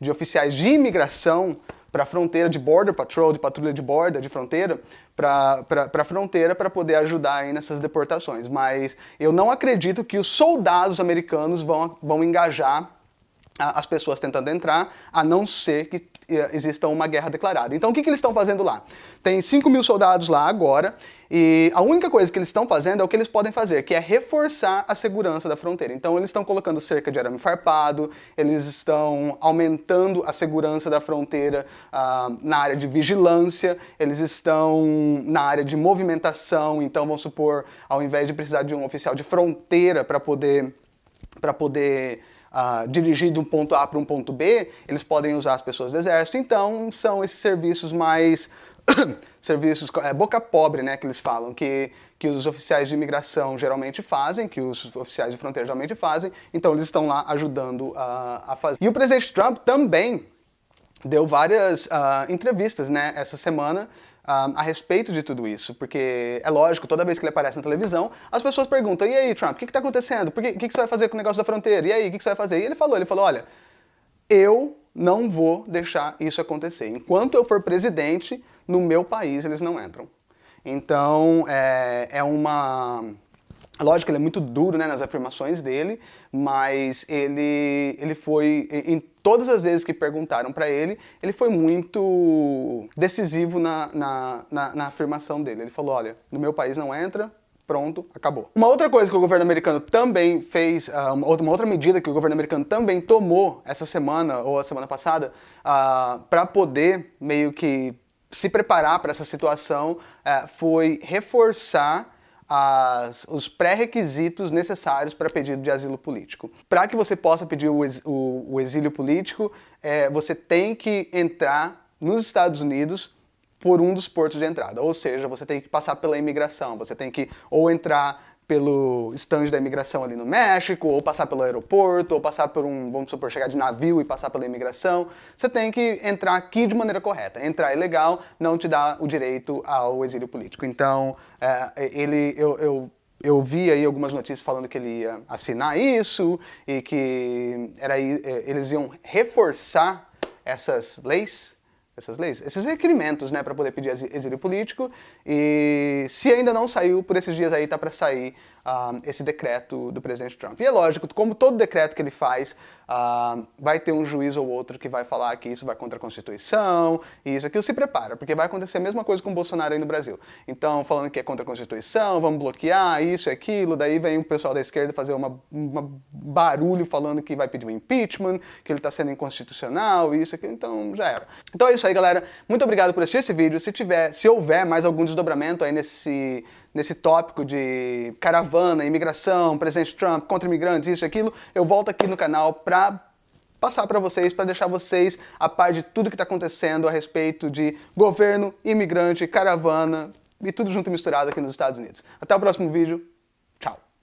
de oficiais de imigração para a fronteira de Border Patrol, de patrulha de borda, de fronteira, para a fronteira para poder ajudar aí nessas deportações. Mas eu não acredito que os soldados americanos vão, vão engajar as pessoas tentando entrar, a não ser que eh, exista uma guerra declarada. Então o que, que eles estão fazendo lá? Tem 5 mil soldados lá agora, e a única coisa que eles estão fazendo é o que eles podem fazer, que é reforçar a segurança da fronteira. Então eles estão colocando cerca de arame farpado, eles estão aumentando a segurança da fronteira uh, na área de vigilância, eles estão na área de movimentação, então vamos supor, ao invés de precisar de um oficial de fronteira para poder, para poder uh, dirigir de um ponto A para um ponto B, eles podem usar as pessoas do exército, então são esses serviços mais... serviços, é, boca pobre, né, que eles falam, que, que os oficiais de imigração geralmente fazem, que os oficiais de fronteira geralmente fazem, então eles estão lá ajudando a, a fazer. E o presidente Trump também deu várias uh, entrevistas, né, essa semana, uh, a respeito de tudo isso, porque é lógico, toda vez que ele aparece na televisão, as pessoas perguntam, e aí Trump, o que está acontecendo? O que, que, que, você vai fazer com o negócio da fronteira? E aí, o que, que você vai fazer? E ele falou, ele falou, olha, eu não vou deixar isso acontecer. Enquanto eu for presidente, no meu país eles não entram. Então, é, é uma... Lógico ele é muito duro né, nas afirmações dele, mas ele, ele foi, em todas as vezes que perguntaram para ele, ele foi muito decisivo na, na, na, na afirmação dele. Ele falou, olha, no meu país não entra, pronto, acabou. Uma outra coisa que o governo americano também fez, uh, uma, outra, medida que o governo americano também tomou essa semana, ou a semana passada, ah, para poder meio que se preparar para essa situação, uh, foi reforçar as, os pré-requisitos necessários para pedido de asilo político. Para que você possa pedir o, o, o exílio político, é, você tem que entrar nos Estados Unidos por um dos portos de entrada. Ou seja, você tem que passar pela imigração, você tem que ou entrar pelo estande da imigração ali no México, ou passar pelo aeroporto, ou passar por um, vamos supor, chegar de navio e passar pela imigração. Você tem que entrar aqui de maneira correta. Entrar ilegal não te dá o direito ao exílio político. Então, é, ele, eu, eu eu vi aí algumas notícias falando que ele ia assinar isso e que era, é, eles iam reforçar essas leis essas leis, esses requerimentos, né, para poder pedir exílio político. E se ainda não saiu, por esses dias aí tá para sair uh, esse decreto do presidente Trump. E é lógico, como todo decreto que ele faz, uh, vai ter um juiz ou outro que vai falar que isso vai contra a Constituição, e isso aquilo se prepara, porque vai acontecer a mesma coisa com o Bolsonaro aí no Brasil. Então, falando que é contra a Constituição, vamos bloquear isso e aquilo, daí vem o pessoal da esquerda fazer uma, uma barulho falando que vai pedir um impeachment, que ele está sendo inconstitucional, isso aqui, então já era. Então é isso aí, galera. Muito obrigado por assistir esse vídeo. Se tiver, se houver mais algum desdobramento aí nesse nesse tópico de caravana, imigração, presidente Trump, contra imigrantes, isso e aquilo, eu volto aqui no canal para passar para vocês, para deixar vocês a par de tudo que está acontecendo a respeito de governo, imigrante, caravana e tudo junto e misturado aqui nos Estados Unidos. Até o próximo vídeo.